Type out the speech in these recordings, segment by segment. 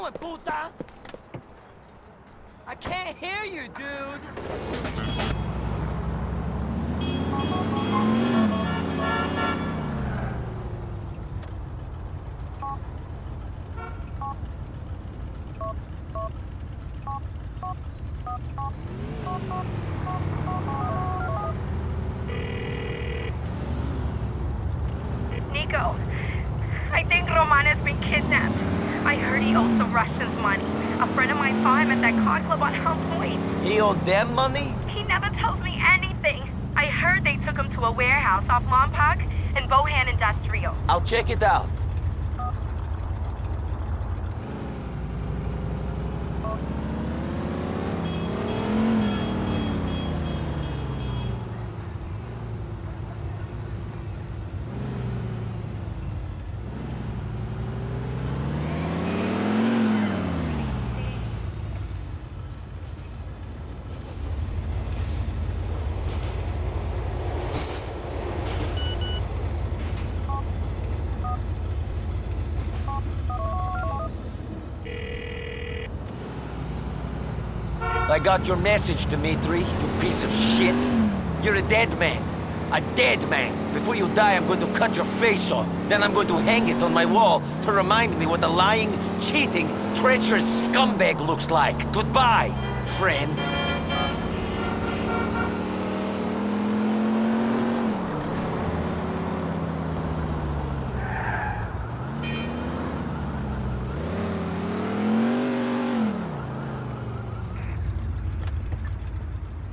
going, puta? I can't hear you, dude. Niko, I think Roman has been kidnapped. I heard he owes the Russians money. A friend of mine saw him at that car club on Helm Point. He owed them money? He never tells me anything. I heard they took him to a warehouse off Lompoc and Bohan Industrial. I'll check it out. I got your message, Dmitri, you piece of shit. You're a dead man. A dead man. Before you die, I'm going to cut your face off. Then I'm going to hang it on my wall to remind me what a lying, cheating, treacherous scumbag looks like. Goodbye, friend.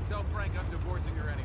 Tell Frank I'm divorcing her anyway.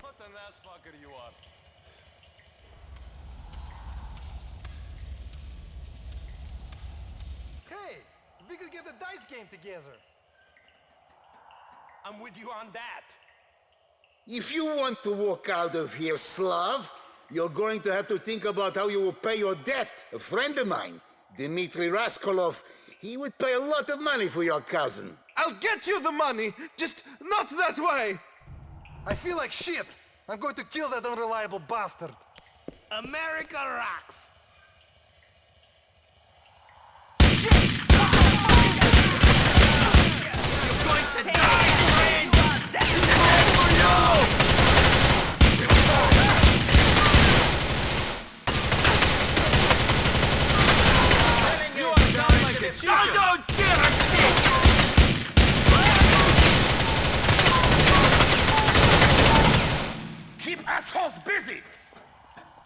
What an ass fucker you are. Hey, we could get a dice game together. I'm with you on that. If you want to walk out of here, Slav, you're going to have to think about how you will pay your debt. A friend of mine, Dmitri Rascalov, he would pay a lot of money for your cousin. I'll get you the money, just not that way. I feel like shit. I'm going to kill that unreliable bastard. America rocks. I don't give a shit! Keep assholes busy.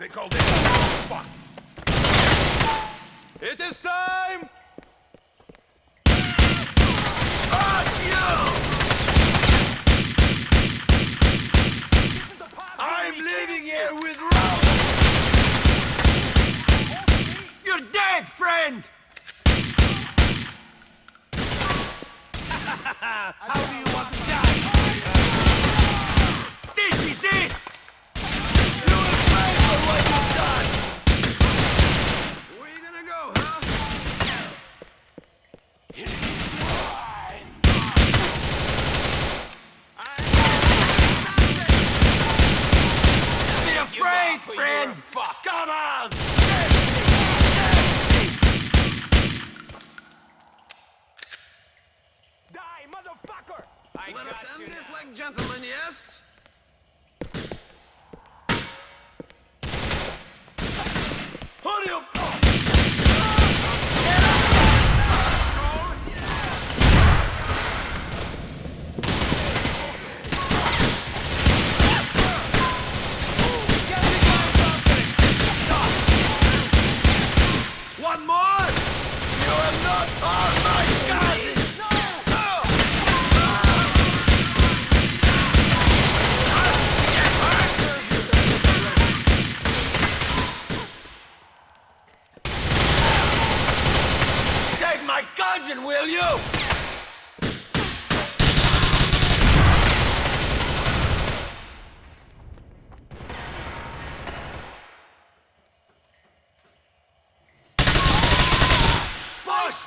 They call this fuck. It is time!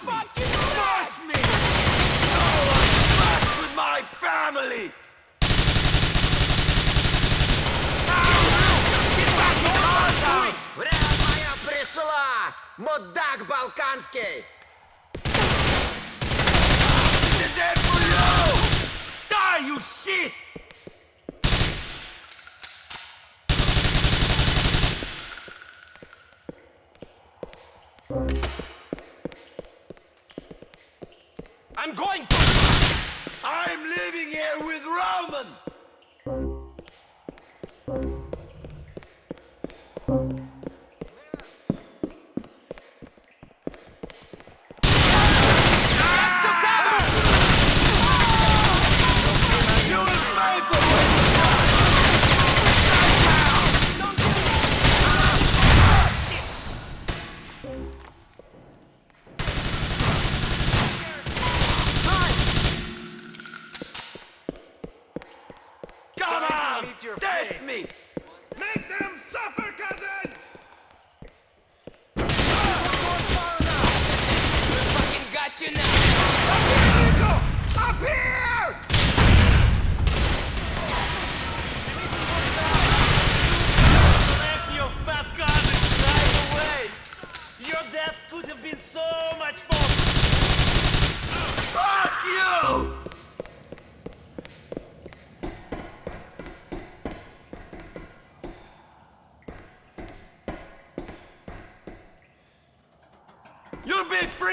fucking smash me! No one mess with my family! Вряд моя пришла! Мудак балканский! Is it for you? Die, you shit! Thank you. I'm going to... I'm living here with Roman!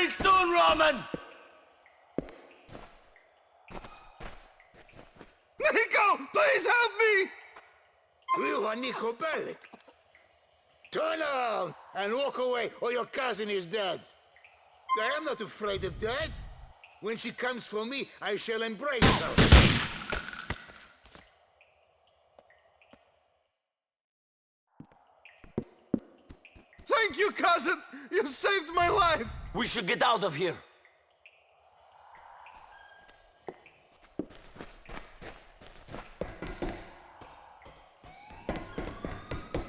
You'll be free soon, Roman! Niko, please help me! You are Niko Bellic. Turn around and walk away, or your cousin is dead. I am not afraid of death. When she comes for me, I shall embrace her. Thank you, cousin! You saved my life! We should get out of here.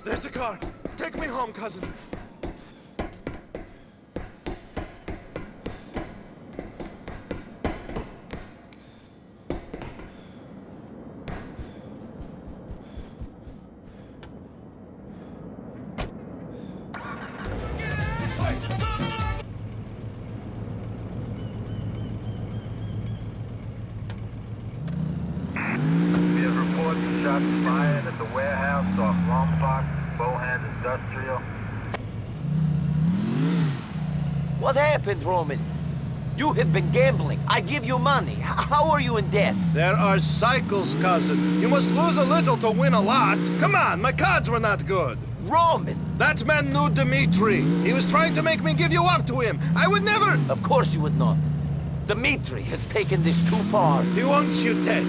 There's a car. Take me home, cousin. Happened, Roman? You have been gambling. I give you money. How are you in debt? There are cycles, cousin. You must lose a little to win a lot. Come on, my cards were not good. Roman! That man knew Dmitri. He was trying to make me give you up to him. I would never... Of course you would not. Dmitri has taken this too far. He wants you dead.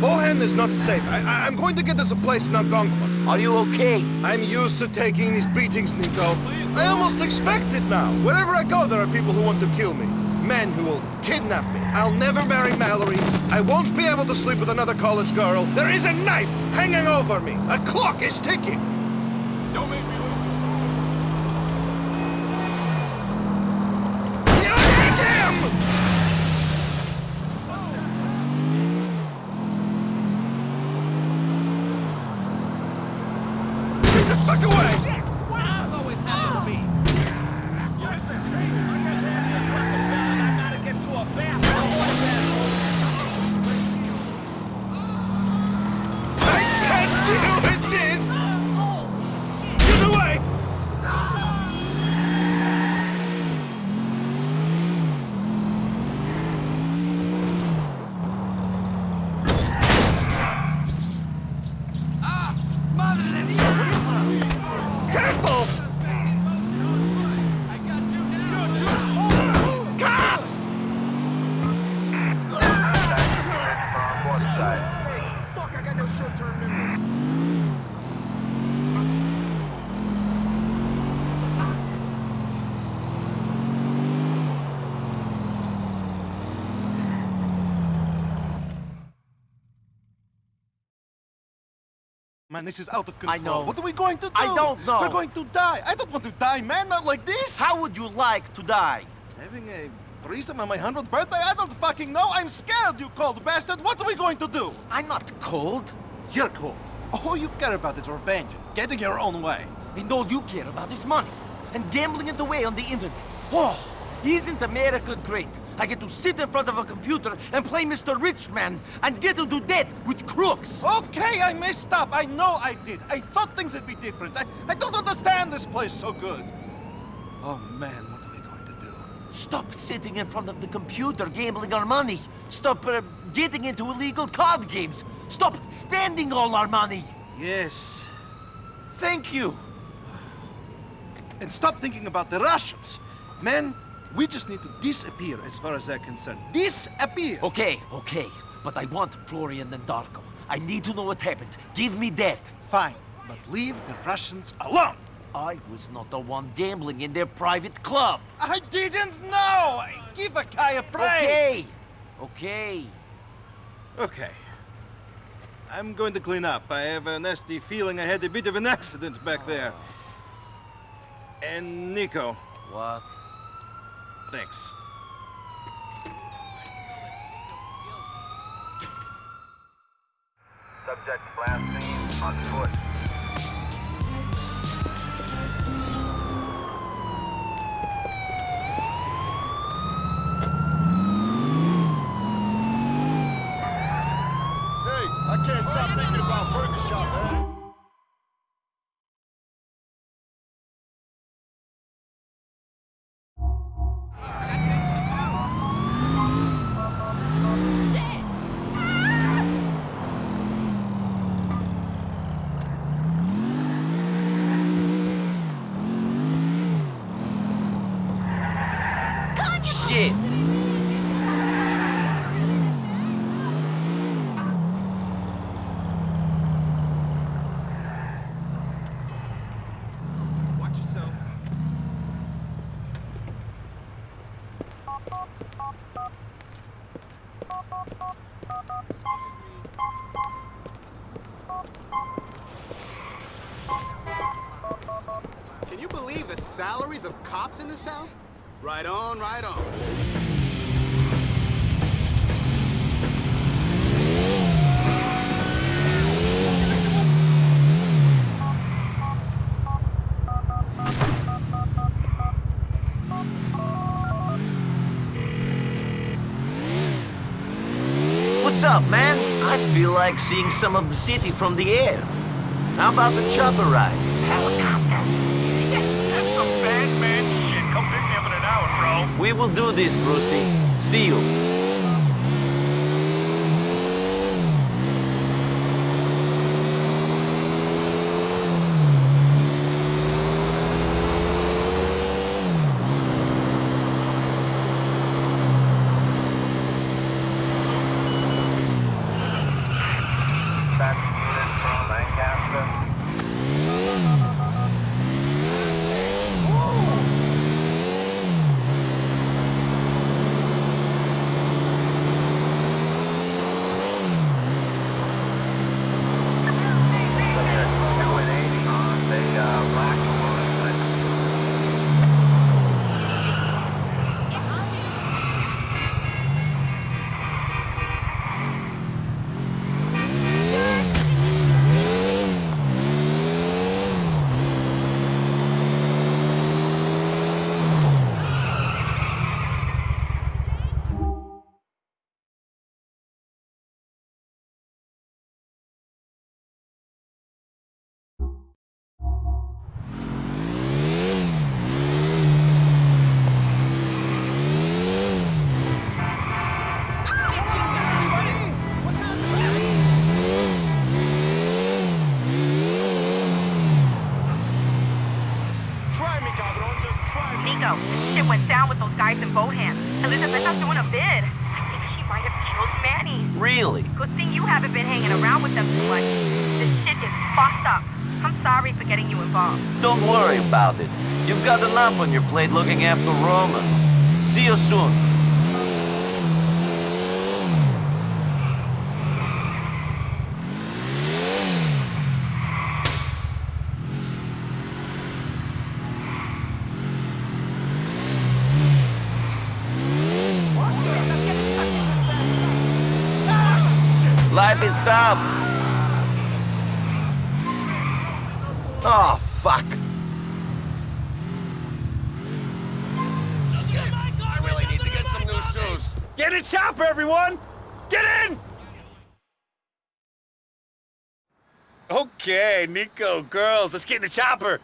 Bohan is not safe. I, I'm going to get us a place in Algonquin. Are you okay? I'm used to taking these beatings, Niko. I almost expect it now. Wherever I go, there are people who want to kill me. Men who will kidnap me. I'll never marry Mallory. I won't be able to sleep with another college girl. There is a knife hanging over me. A clock is ticking. Don't make me lose. You hit him! Get the fuck away! I can't deal with this! Get away! Careful! Cops! On both sides. Fuck, I got no short-term memory. Man, this is out of control. I know. What are we going to do? I don't know. We're going to die. I don't want to die, man. Not like this. How would you like to die? Having a threesome on my 100th birthday? I don't fucking know. I'm scared, you cold bastard. What are we going to do? I'm not cold. You're cold. All you care about is revenge, getting your own way. And all you care about is money. And gambling it away on the internet. Oh, isn't America great? I get to sit in front of a computer and play Mr. Richman and get into debt with crooks. Okay, I messed up. I know I did. I thought things would be different. I, I don't understand this place so good. Oh man, what are we going to do? Stop sitting in front of the computer gambling our money. Stop uh, getting into illegal card games. Stop spending all our money. Yes. Thank you. And stop thinking about the Russians. Man, we just need to disappear as far as they're concerned. Disappear! Okay, okay. But I want Florian and Darko. I need to know what happened. Give me that. Fine, but leave the Russians alone. I was not the one gambling in their private club. I didn't know! Give a guy a break! Okay. Okay. Okay. I'm going to clean up. I have a nasty feeling I had a bit of an accident back there. Ah. And Niko, What? Thanks. Subject last seen on foot. Hey, I can't stop thinking about Burger Shot, man. Can you believe the salaries of cops in this town? Right on, right on. What's up, man? I feel like seeing some of the city from the air. How about the chopper ride? That's some bad man shit. Come pick me up in an hour, bro. We will do this, Brucie. See you. Traffic unit from Lancaster. Subject 2 and 80 on the uh, black motorcycle. Try me, cabron. Just try me. Niko, shit went down with those guys in Bohan. Elizabeta's doing a bid. I think she might have killed Manny. Really? Good thing you haven't been hanging around with them too much. This shit is fucked up. I'm sorry for getting you involved. Don't worry about it. You've got enough on your plate looking after Roma. See you soon. his stuff. Oh, fuck. I really need to get some new shoes. Get in chopper, everyone! Get in! Okay, Niko, girls, let's get in the chopper.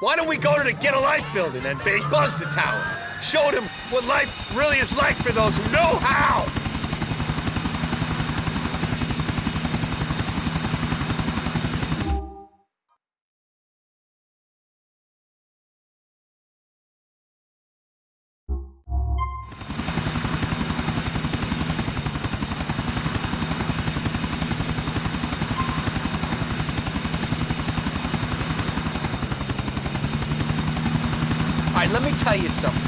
Why don't we go to the Getalife building and big buzz the tower? Show them what life really is like for those who know how! Right, let me tell you something.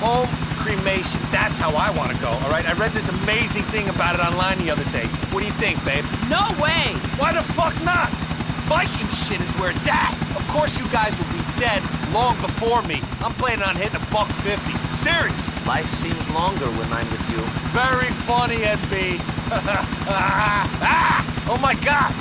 Home cremation, that's how I want to go, all right? I read this amazing thing about it online the other day. What do you think, babe? No way! Why the fuck not? Viking shit is where it's at. Of course you guys will be dead long before me. I'm planning on hitting a buck fifty. Serious. Life seems longer when I'm with you. Very funny, NB. ah! Oh my god!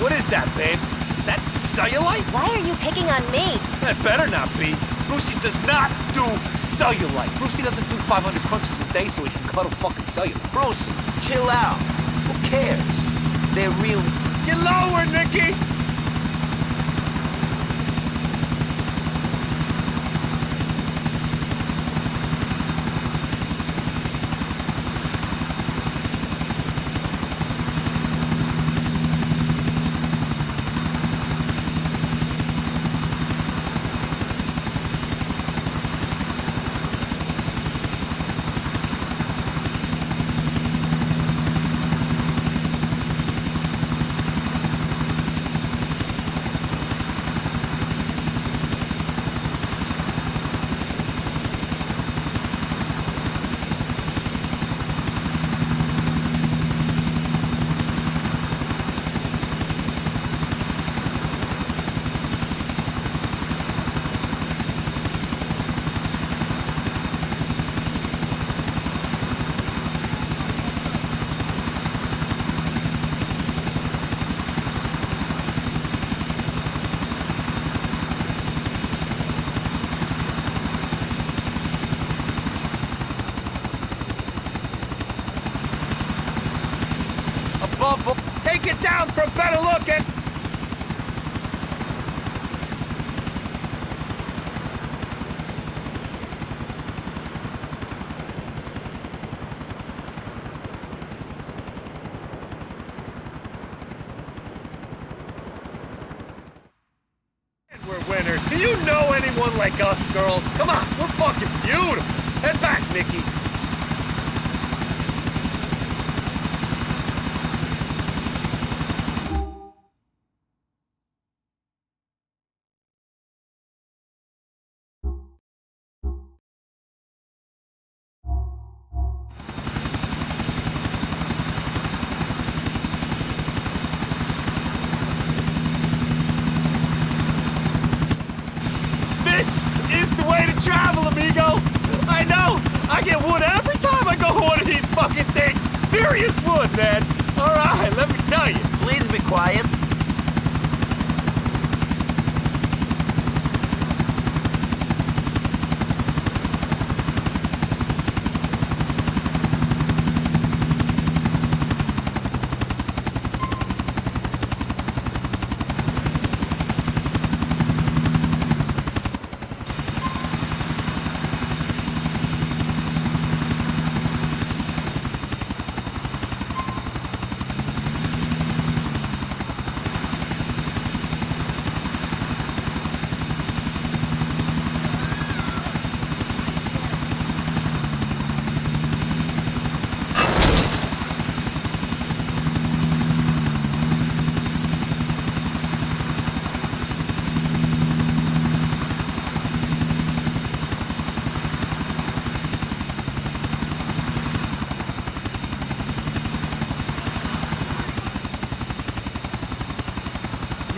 What is that, babe? Is that cellulite? Why are you picking on me? That better not be. Brucie does not do cellulite. Brucie doesn't do 500 crunches a day so he can cuddle fucking cellulite. Brucie, chill out. Who cares? They're real. Get lower, Nicky! Above all- Down for a better! And We're winners. Do you know anyone like us, girls? Come on, we're fucking beautiful. Head back, Mickey.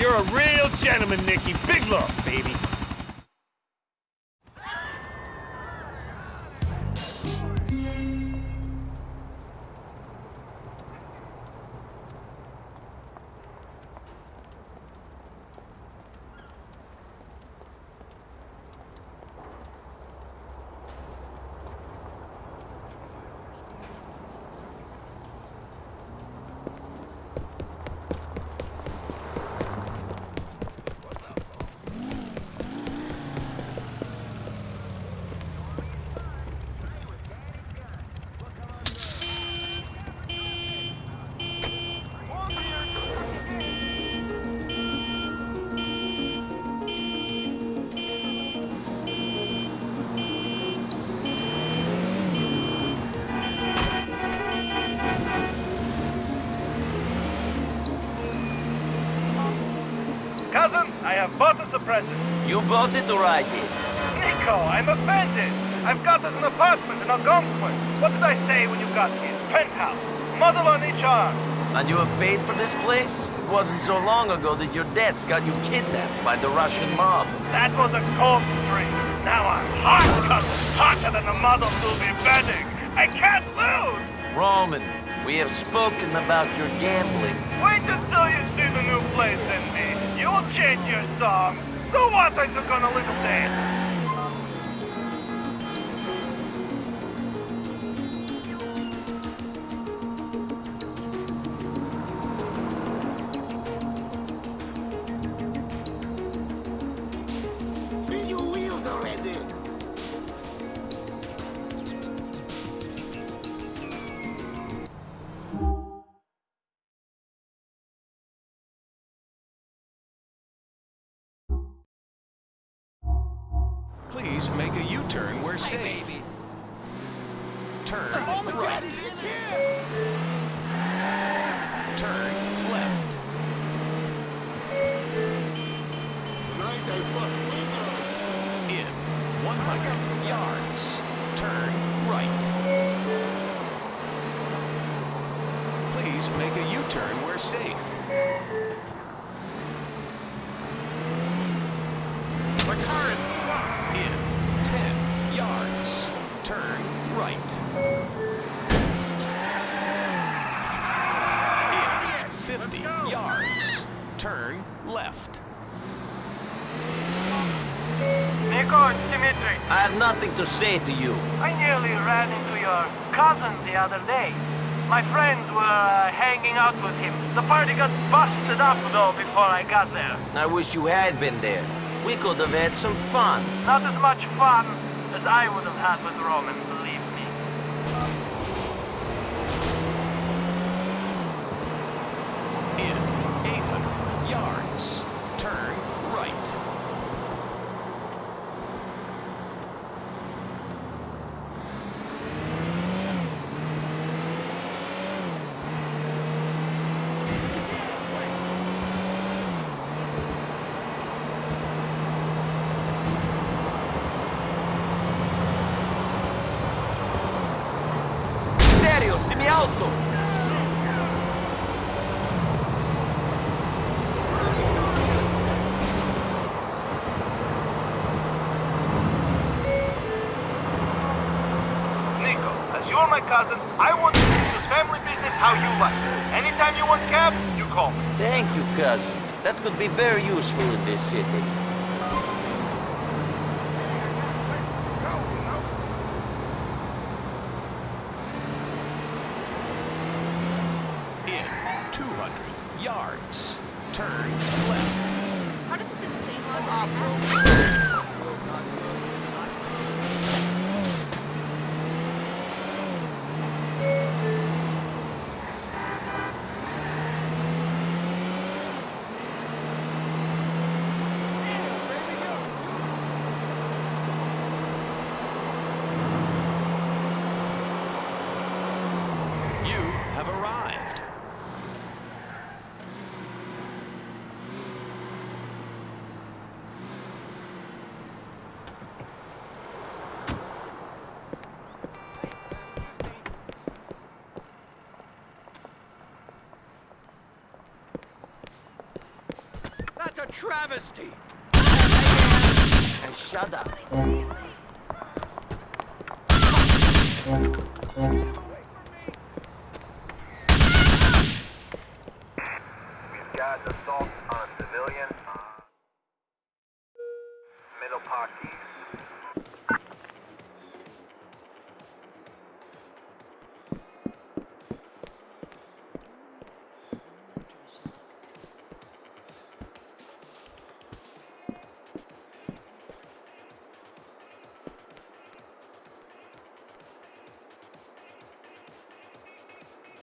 You're a real gentleman, Nicky. Big love, baby. Have bought the suppressor. You bought it or I did? Niko, I'm offended. I've got us an apartment in Algonquin. What did I say when you got here? Penthouse. Muzzle on each arm. And you have paid for this place? It wasn't so long ago that your debts got you kidnapped by the Russian mob. That was a cold streak. Now I'm hot, cousin. Hotter than the muzzle will be bedding. I can't lose. Roman, we have spoken about your gambling. Wait until you see the new place in me. You'll change your song. So what? I took on a little safe. The car is In 10 yards. Turn right. In 50 yards. Turn left. Niko, it's Dmitri. I have nothing to say to you. I nearly ran into your cousin the other day. My friends were uh, hanging out with him. The party got busted up, though, before I got there. I wish you had been there. We could have had some fun. Not as much fun as I would have had with Roman, believe me. In 800 yards. Turn right. Stereo, semi auto! Niko, as you're my cousin, I want to do this family business how you like. Anytime you want cab, you call me. Thank you, cousin. That could be very useful in this city. In 200 yards. Turn left. Part of this insane You have arrived. That's a travesty. And shut up. Mm. Mm. Mm.